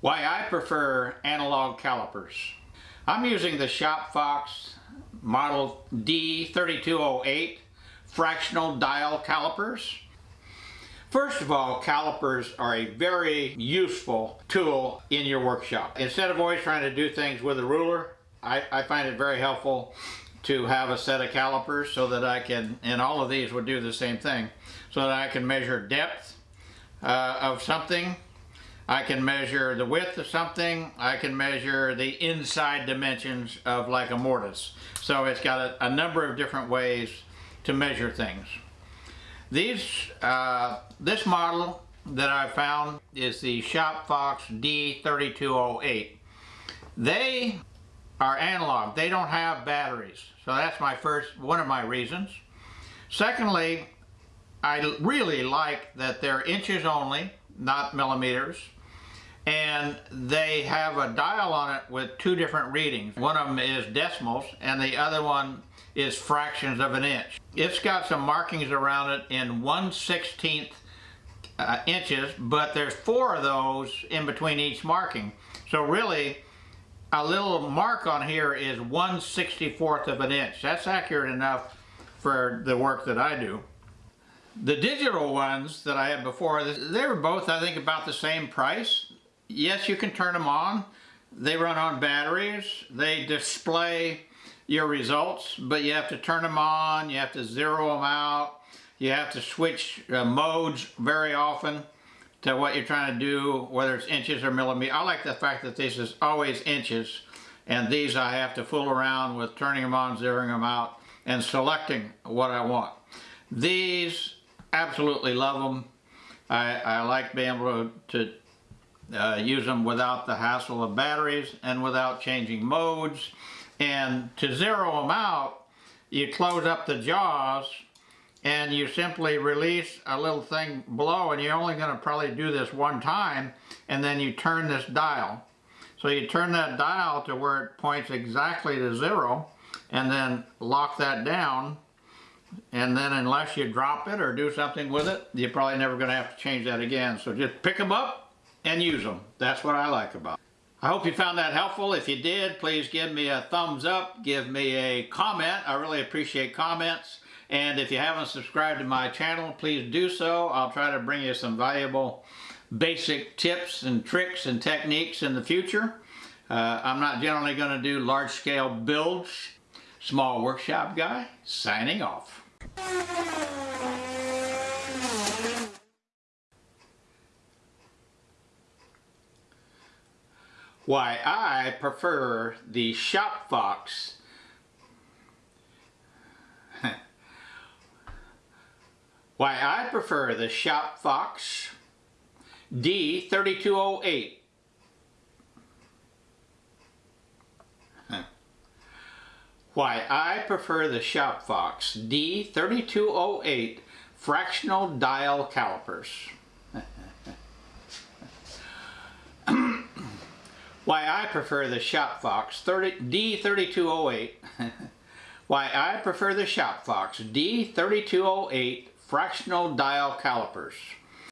Why I prefer analog calipers. I'm using the Shop Fox model D3208 fractional dial calipers. First of all, calipers are a very useful tool in your workshop. Instead of always trying to do things with a ruler, I, I find it very helpful to have a set of calipers so that I can, and all of these would do the same thing, so that I can measure depth uh, of something, I can measure the width of something, I can measure the inside dimensions of like a mortise. So it's got a, a number of different ways to measure things. These, uh, this model that I found is the ShopFox D3208. They are analog. They don't have batteries. So that's my first, one of my reasons. Secondly, I really like that they're inches only, not millimeters. And they have a dial on it with two different readings. One of them is decimals and the other one is fractions of an inch. It's got some markings around it in 1 16th uh, inches, but there's four of those in between each marking. So really, a little mark on here is 1 64th of an inch. That's accurate enough for the work that I do. The digital ones that I had before, they were both, I think, about the same price. Yes, you can turn them on. They run on batteries. They display your results, but you have to turn them on, you have to zero them out, you have to switch uh, modes very often to what you're trying to do, whether it's inches or millimeters. I like the fact that this is always inches, and these I have to fool around with turning them on, zeroing them out, and selecting what I want. These, absolutely love them. I, I like being able to uh, use them without the hassle of batteries and without changing modes. And to zero them out, you close up the jaws and you simply release a little thing below and you're only going to probably do this one time and then you turn this dial. So you turn that dial to where it points exactly to zero and then lock that down and then unless you drop it or do something with it, you're probably never going to have to change that again. So just pick them up and use them. That's what I like about it. I hope you found that helpful. If you did, please give me a thumbs up, give me a comment. I really appreciate comments. And if you haven't subscribed to my channel, please do so. I'll try to bring you some valuable basic tips and tricks and techniques in the future. Uh, I'm not generally going to do large-scale builds. Small Workshop Guy, signing off. Why I prefer the Shop Fox Why I prefer the Shop Fox D3208 Why I prefer the Shop Fox D3208 fractional dial calipers. Why I prefer the ShopFox D3208. Why I prefer the Shop Fox D3208 fractional dial calipers.